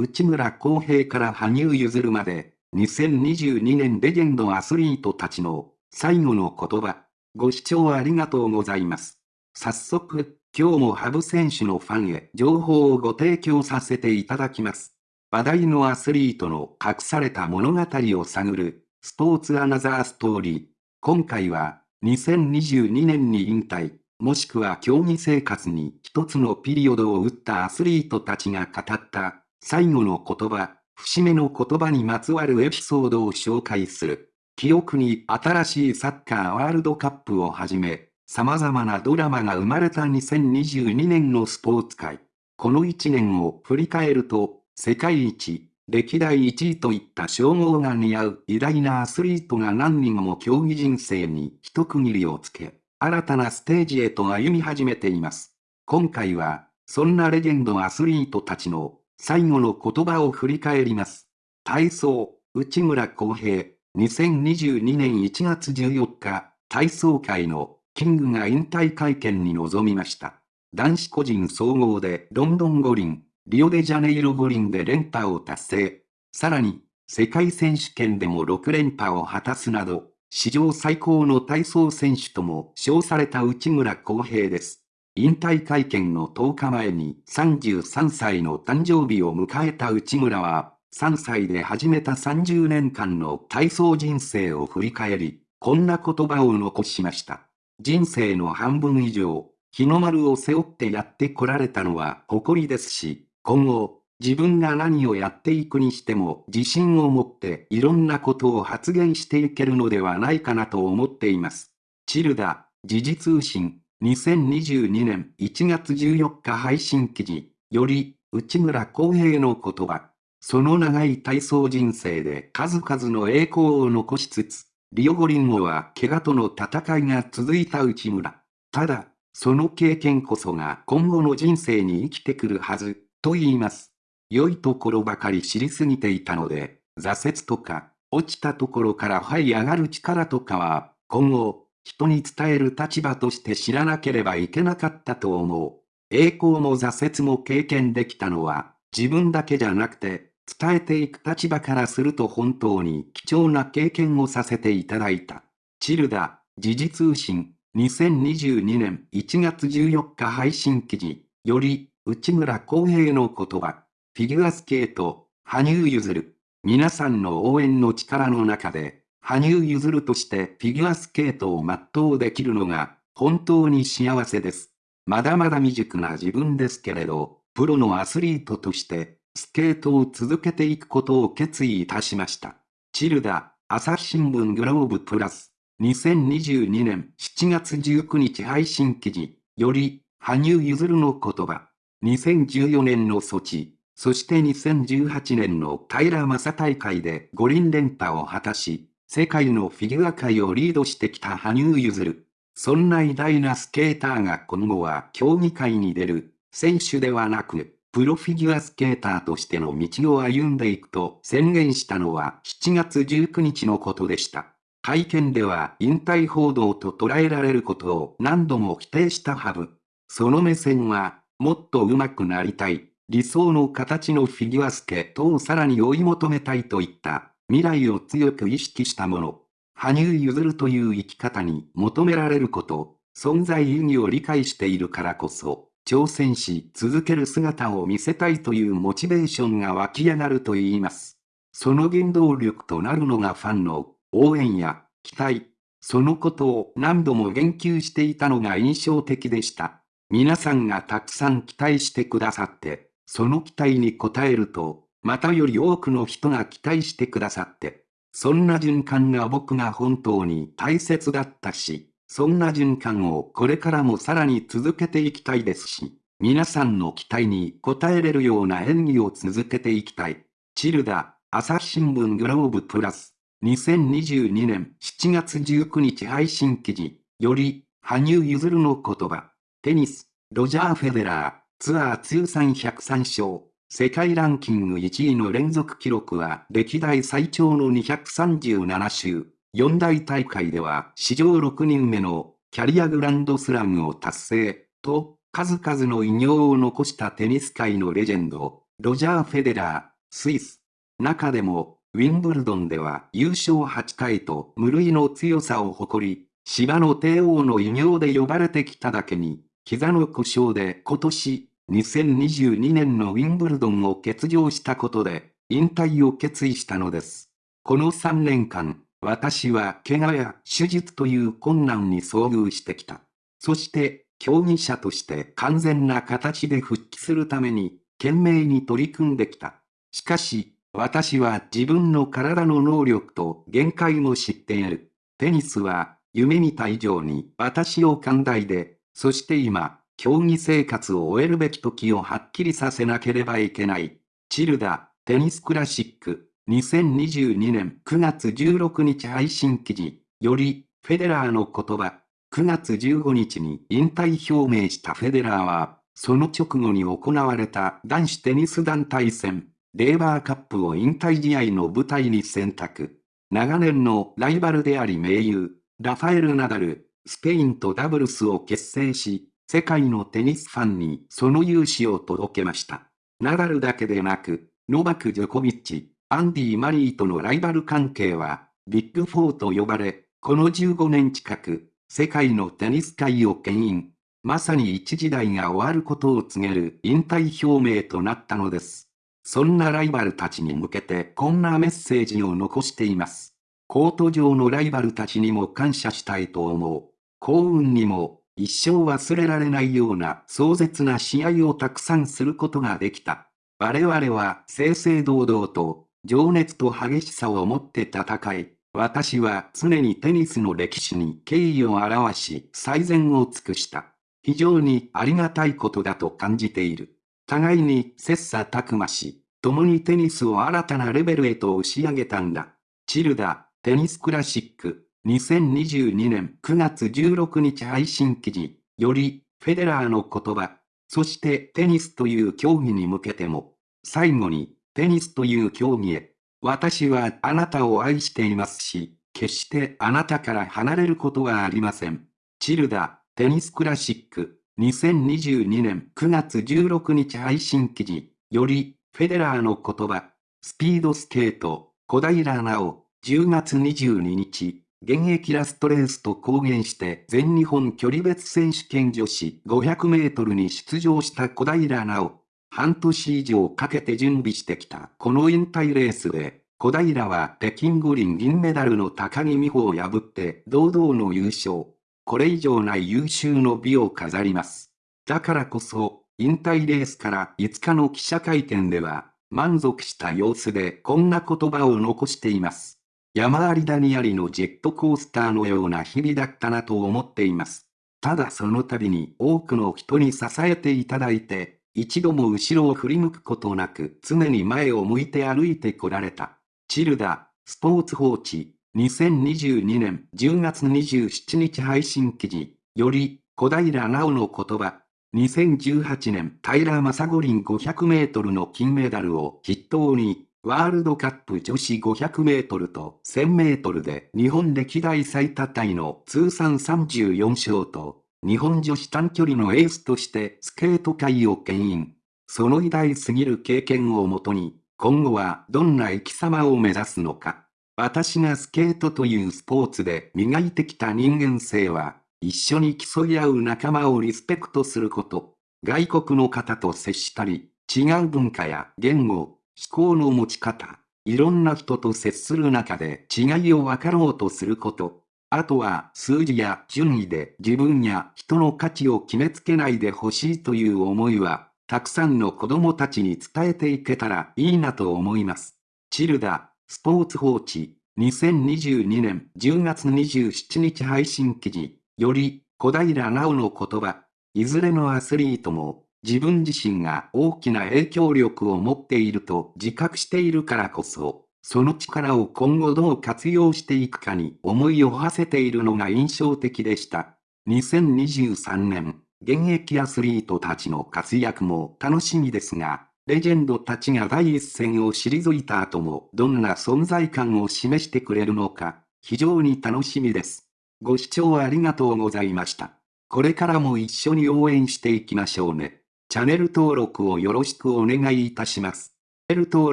内村航平から羽生結弦まで、2022年レジェンドアスリートたちの最後の言葉。ご視聴ありがとうございます。早速、今日もハブ選手のファンへ情報をご提供させていただきます。話題のアスリートの隠された物語を探る、スポーツアナザーストーリー。今回は、2022年に引退、もしくは競技生活に一つのピリオドを打ったアスリートたちが語った最後の言葉、節目の言葉にまつわるエピソードを紹介する。記憶に新しいサッカーワールドカップをはじめ、様々なドラマが生まれた2022年のスポーツ界。この1年を振り返ると、世界一、歴代1位といった称号が似合う偉大なアスリートが何人も競技人生に一区切りをつけ、新たなステージへと歩み始めています。今回は、そんなレジェンドアスリートたちの最後の言葉を振り返ります。体操、内村航平、2022年1月14日、体操界のキングが引退会見に臨みました。男子個人総合でロンドン五輪、リオデジャネイロ五輪で連覇を達成。さらに、世界選手権でも6連覇を果たすなど、史上最高の体操選手とも称された内村航平です。引退会見の10日前に33歳の誕生日を迎えた内村は、3歳で始めた30年間の体操人生を振り返り、こんな言葉を残しました。人生の半分以上、日の丸を背負ってやってこられたのは誇りですし、今後、自分が何をやっていくにしても自信を持っていろんなことを発言していけるのではないかなと思っています。チルダ、時事通信、2022年1月14日配信記事、より、内村航平の言葉。その長い体操人生で数々の栄光を残しつつ、リオ五輪後は怪我との戦いが続いた内村。ただ、その経験こそが今後の人生に生きてくるはず。と言います。良いところばかり知りすぎていたので、挫折とか、落ちたところから這い上がる力とかは、今後、人に伝える立場として知らなければいけなかったと思う。栄光も挫折も経験できたのは、自分だけじゃなくて、伝えていく立場からすると本当に貴重な経験をさせていただいた。チルダ、時事通信、2022年1月14日配信記事、より、内村航平の言葉、フィギュアスケート、羽生結弦。皆さんの応援の力の中で、羽生結弦としてフィギュアスケートを全うできるのが、本当に幸せです。まだまだ未熟な自分ですけれど、プロのアスリートとして、スケートを続けていくことを決意いたしました。チルダ、朝日新聞グローブプラス、2022年7月19日配信記事、より、羽生結弦の言葉。2014年のソチ、そして2018年の平正大会で五輪連覇を果たし、世界のフィギュア界をリードしてきた羽生結弦。そんな偉大なスケーターが今後は競技会に出る、選手ではなく、プロフィギュアスケーターとしての道を歩んでいくと宣言したのは7月19日のことでした。会見では引退報道と捉えられることを何度も否定したハブ。その目線はもっと上手くなりたい、理想の形のフィギュアスケートをさらに追い求めたいといった未来を強く意識したもの。羽生結弦という生き方に求められること、存在意義を理解しているからこそ、挑戦し続ける姿を見せたいというモチベーションが湧き上がると言います。その原動力となるのがファンの応援や期待。そのことを何度も言及していたのが印象的でした。皆さんがたくさん期待してくださって、その期待に応えると、またより多くの人が期待してくださって、そんな循環が僕が本当に大切だったし、そんな循環をこれからもさらに続けていきたいですし、皆さんの期待に応えれるような演技を続けていきたい。チルダ、朝日新聞グローブプラス、2022年7月19日配信記事、より、羽生結弦の言葉。テニス、ロジャー・フェデラー、ツアー通算103勝、世界ランキング1位の連続記録は歴代最長の237週、四大大会では史上6人目のキャリアグランドスラムを達成、と、数々の偉業を残したテニス界のレジェンド、ロジャー・フェデラースイス。中でも、ウィンブルドンでは優勝8回と無類の強さを誇り、芝の帝王の異名で呼ばれてきただけに、膝の故障で今年、2022年のウィンブルドンを欠場したことで、引退を決意したのです。この3年間、私は怪我や手術という困難に遭遇してきた。そして、競技者として完全な形で復帰するために、懸命に取り組んできた。しかし、私は自分の体の能力と限界も知っている。テニスは、夢見た以上に私を寛大で、そして今、競技生活を終えるべき時をはっきりさせなければいけない。チルダ、テニスクラシック、2022年9月16日配信記事、より、フェデラーの言葉、9月15日に引退表明したフェデラーは、その直後に行われた男子テニス団体戦、レーバーカップを引退試合の舞台に選択。長年のライバルであり盟友、ラファエル・ナダル、スペインとダブルスを結成し、世界のテニスファンにその勇姿を届けました。ナダルだけでなく、ノバク・ジョコビッチ、アンディ・マリーとのライバル関係は、ビッグフォーと呼ばれ、この15年近く、世界のテニス界を牽引。まさに一時代が終わることを告げる引退表明となったのです。そんなライバルたちに向けてこんなメッセージを残しています。コート上のライバルたちにも感謝したいと思う。幸運にも一生忘れられないような壮絶な試合をたくさんすることができた。我々は正々堂々と情熱と激しさを持って戦い、私は常にテニスの歴史に敬意を表し最善を尽くした。非常にありがたいことだと感じている。互いに切磋琢磨し、共にテニスを新たなレベルへと押し上げたんだ。チルダ、テニスクラシック、2022年9月16日配信記事、より、フェデラーの言葉、そしてテニスという競技に向けても、最後に、テニスという競技へ、私はあなたを愛していますし、決してあなたから離れることはありません。チルダ、テニスクラシック、2022年9月16日配信記事、より、フェデラーの言葉、スピードスケート、小平奈緒、10月22日、現役ラストレースと公言して全日本距離別選手権女子500メートルに出場した小平奈緒。半年以上かけて準備してきたこの引退レースで、小平は北京五輪銀メダルの高木美帆を破って堂々の優勝。これ以上ない優秀の美を飾ります。だからこそ、引退レースから5日の記者会見では、満足した様子でこんな言葉を残しています。山あり谷ありのジェットコースターのような日々だったなと思っています。ただその度に多くの人に支えていただいて、一度も後ろを振り向くことなく常に前を向いて歩いてこられた。チルダ、スポーツ報知、2022年10月27日配信記事、より、小平奈緒の言葉、2018年平正五輪500メートルの金メダルを筆頭に、ワールドカップ女子500メートルと1000メートルで日本歴代最多タイの通算34勝と、日本女子短距離のエースとしてスケート界を牽引。その偉大すぎる経験をもとに、今後はどんな生き様を目指すのか。私がスケートというスポーツで磨いてきた人間性は、一緒に競い合う仲間をリスペクトすること。外国の方と接したり、違う文化や言語、思考の持ち方、いろんな人と接する中で違いを分かろうとすること。あとは数字や順位で自分や人の価値を決めつけないでほしいという思いは、たくさんの子供たちに伝えていけたらいいなと思います。チルダ、スポーツ報知、2022年10月27日配信記事。より、小平奈緒の言葉、いずれのアスリートも、自分自身が大きな影響力を持っていると自覚しているからこそ、その力を今後どう活用していくかに思いを馳せているのが印象的でした。2023年、現役アスリートたちの活躍も楽しみですが、レジェンドたちが第一線を退いた後もどんな存在感を示してくれるのか、非常に楽しみです。ご視聴ありがとうございました。これからも一緒に応援していきましょうね。チャンネル登録をよろしくお願いいたします。チャンネル登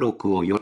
録をよ。